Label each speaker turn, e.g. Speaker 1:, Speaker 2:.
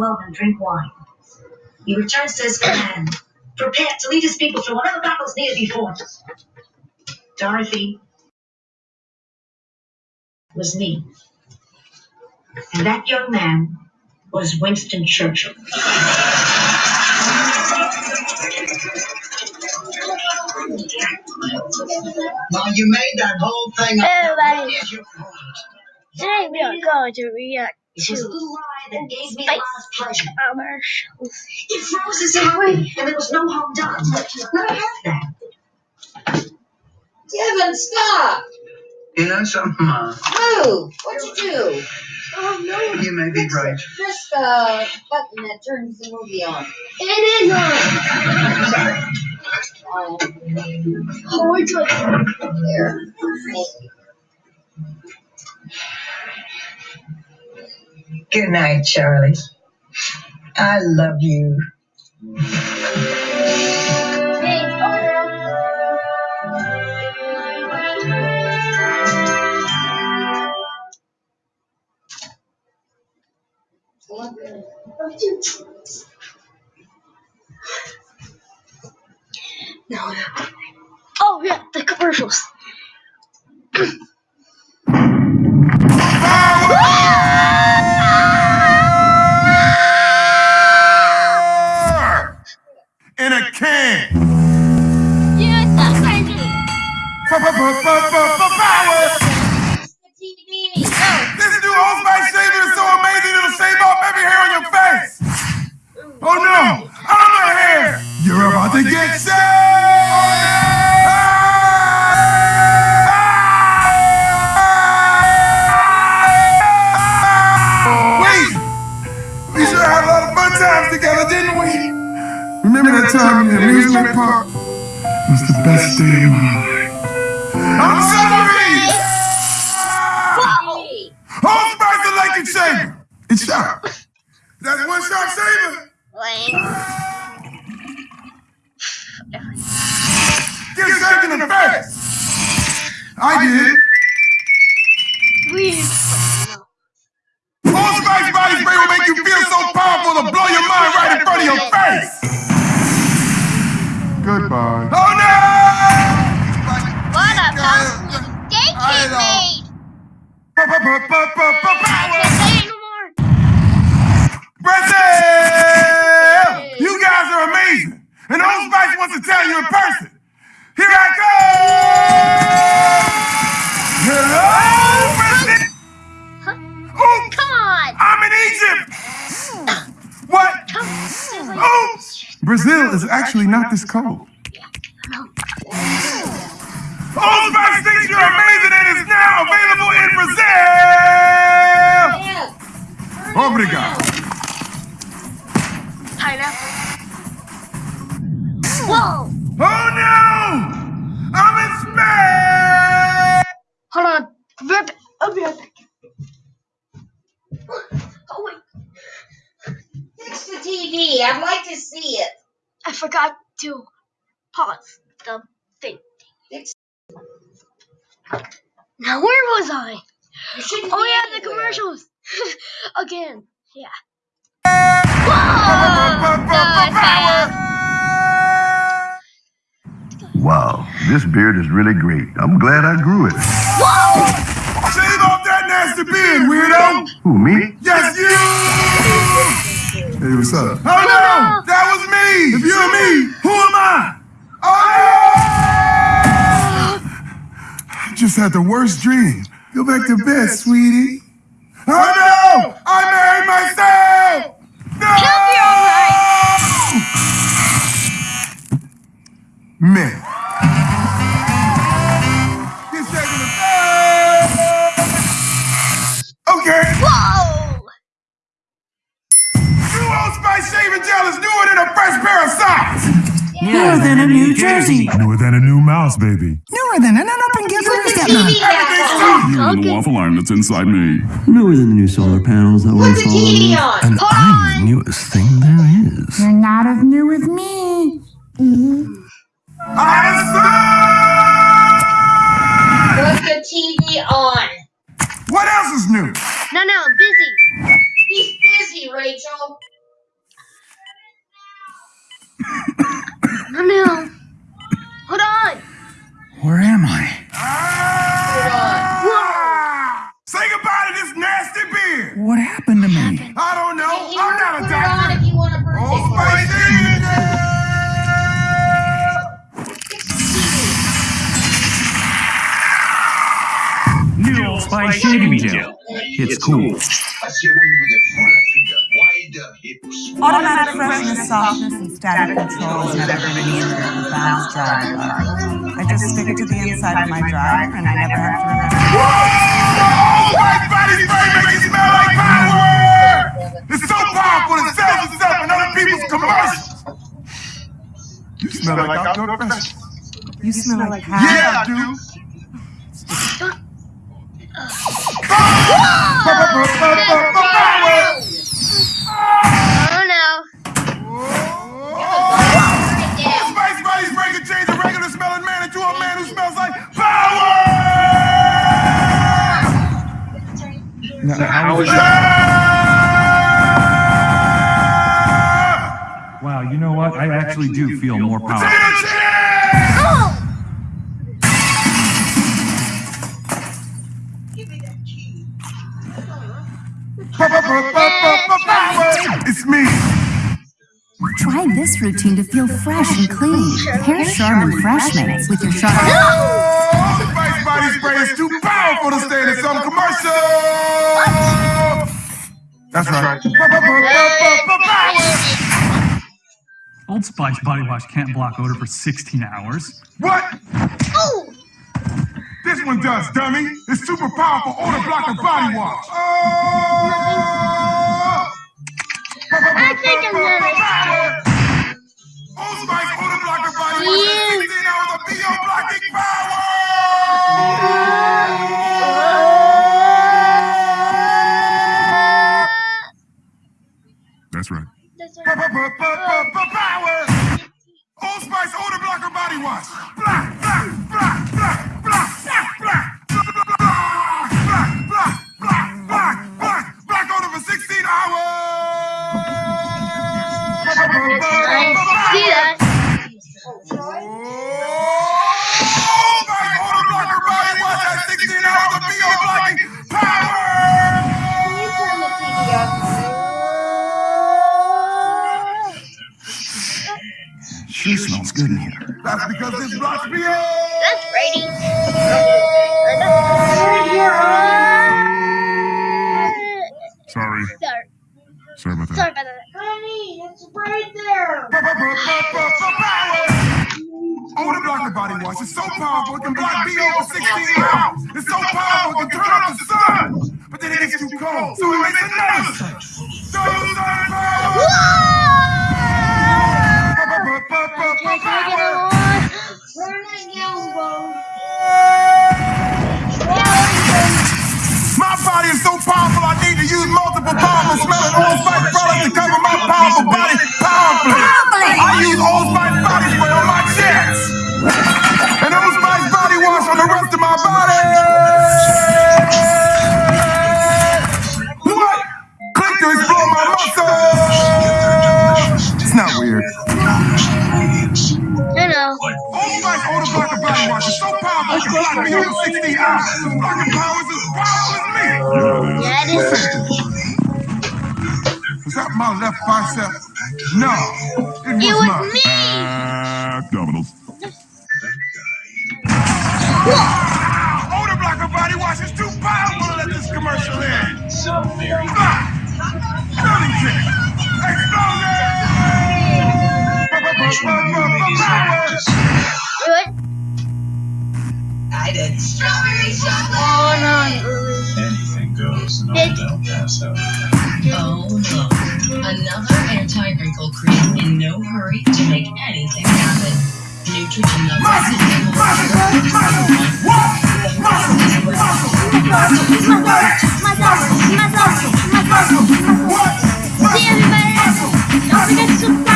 Speaker 1: love and drink wine. He returns to his command, prepared to lead his people through whatever battles needed before us. Dorothy was me. And that young man was Winston Churchill.
Speaker 2: Now you made that whole thing up.
Speaker 3: Everybody.
Speaker 2: What is your point?
Speaker 3: Today we are going to react
Speaker 1: It was a
Speaker 3: to
Speaker 1: little lie that gave me a lot of pleasure.
Speaker 3: commercials.
Speaker 1: It froze us in away, and there was no harm done. Let me have that.
Speaker 4: Devin, stop!
Speaker 2: You know something, Ma?
Speaker 4: Move! What'd you do?
Speaker 1: Oh, no.
Speaker 2: You may be right.
Speaker 4: Press the button that turns the movie on.
Speaker 3: It is on.
Speaker 2: Sorry.
Speaker 3: Oh, we're doing
Speaker 4: there.
Speaker 5: Good night, Charlie. I love you.
Speaker 3: No, no. Uh, oh, yeah, the commercials.
Speaker 6: In a can.
Speaker 3: That's crazy.
Speaker 6: Power! This new Old Spice shaver is so amazing it'll shave off every hair on your face. Oh no, I'm a hair. You're about to get shaved. Amusement park? It was the best day of my life. I'm sorry!
Speaker 4: Hey!
Speaker 6: Old Spice electric shaver. It's sharp. That's one sharp shaver. Get shaken in the face. I did.
Speaker 3: Weird.
Speaker 6: Old Spice body spray will make you feel so powerful to blow your mind right in front of your face. Goodbye. Oh no!
Speaker 3: What a pumpkin cake
Speaker 6: I
Speaker 3: he
Speaker 6: know.
Speaker 3: made.
Speaker 6: Power!
Speaker 3: Can't say anymore.
Speaker 6: Brazil! Not this cold. Old Spice thinks you're amazing and is now available in Brazil! Obrigado.
Speaker 3: Pineapple. Whoa.
Speaker 6: Oh no! I'm in space!
Speaker 3: Hold on. Right. I'll be right back. Oh wait.
Speaker 4: Fix the TV. I'd like to see it.
Speaker 3: I forgot to pause the thing. Now where was I? Oh
Speaker 4: be
Speaker 3: yeah, the commercials. Again. Yeah. Whoa! No.
Speaker 7: Wow, this beard is really great. I'm glad I grew it.
Speaker 3: Whoa!
Speaker 6: Shave off that nasty beard, weirdo!
Speaker 7: Who, me?
Speaker 6: Yes, you! Hey, what's up? Oh no! That was me! If you're me, who am I? I just had the worst dream. Go back to bed, sweetie. Oh no! I married myself! No!
Speaker 3: He'll be alright.
Speaker 6: Man. Newer than a
Speaker 8: New Jersey.
Speaker 6: Newer than a new mouse, baby.
Speaker 8: Newer than an up and give
Speaker 4: Put
Speaker 8: a
Speaker 4: the
Speaker 8: stepmom.
Speaker 4: TV back
Speaker 6: Everything's
Speaker 4: on.
Speaker 6: new.
Speaker 9: Newer than the waffle iron that's inside me.
Speaker 8: Newer than the new solar panels that
Speaker 4: Put
Speaker 8: once
Speaker 4: the
Speaker 8: followed
Speaker 4: TV on.
Speaker 8: And I'm the newest thing there is.
Speaker 10: You're not as new as me.
Speaker 6: Awesome!
Speaker 4: Put the TV on.
Speaker 6: What else is new?
Speaker 3: No, no, busy.
Speaker 4: He's busy, Rachel.
Speaker 3: Oh no. Hold on.
Speaker 6: Where am I?
Speaker 3: Whoa.
Speaker 6: Say goodbye to this nasty beard.
Speaker 8: What happened to me?
Speaker 6: I don't know.
Speaker 4: Hey,
Speaker 6: I'm not
Speaker 4: put
Speaker 6: a
Speaker 4: it on
Speaker 6: doctor.
Speaker 4: if you want a birthday
Speaker 6: Old
Speaker 4: party.
Speaker 6: Spicy.
Speaker 11: New Old Spice shaving gel. It's cool.
Speaker 12: Automatic freshness, softness, and static control has never been easier than Fast Dry Bar. I just stick it to the inside of my dryer, and I never have to remember.
Speaker 6: White body spray makes you smell like fireworks. It's so powerful it sells itself in other people's commercials. You smell like outdoor professional.
Speaker 12: You smell like how?
Speaker 6: Yeah, I do.
Speaker 11: How is Wow, you know what? I actually do feel more powerful.
Speaker 3: Oh!
Speaker 6: It's me.
Speaker 10: Try this routine to feel fresh and clean. Pair Charmin Freshmates with your Charmin.
Speaker 6: Oh, Spice body spray is too powerful to stay in some commercial. That's right.
Speaker 11: Old Spice body wash can't block odor for 16 hours.
Speaker 6: What?
Speaker 3: Oh!
Speaker 6: This one does, dummy. It's super powerful odor blocker body wash. Oh!
Speaker 3: I think I'm gonna.
Speaker 6: Old Spice
Speaker 9: That's
Speaker 6: because this blocks BO.
Speaker 3: That's Brady.
Speaker 9: Sorry.
Speaker 3: Sorry.
Speaker 9: Sorry about that.
Speaker 3: Sorry about that.
Speaker 4: Honey, it's right there.
Speaker 6: Odor blocker body wash is so powerful it can block BO for 16 hours. It's so powerful it can turn off the sun. But then it gets too cold, so it makes another scent. So sun power. Spice to cover my powerful body powerfully. I use Old Spice body spray on my chest and Old Spice body wash on the rest of my body. What? Click to explore my muscles. It's not weird.
Speaker 3: I know.
Speaker 6: Old Spice odor blocker body wash is so powerful it can block me over 16 hours. This blocking power is as powerful as me.
Speaker 3: Yeah, it is.
Speaker 6: Was my left bicep? No, it was,
Speaker 3: It was
Speaker 6: not.
Speaker 3: me.
Speaker 9: Abdominals.
Speaker 6: Odor blocker body wash is too powerful to let this commercial in. Ah! Stunning trick. Explosion.
Speaker 3: Do it.
Speaker 5: I did.
Speaker 3: Oh no.
Speaker 13: Anything goes, and
Speaker 3: Did-
Speaker 13: don't pass out.
Speaker 14: Oh no. Another anti-wrinkle cream in no hurry to make anything happen. Neutrogena
Speaker 3: See everybody. Don't forget to.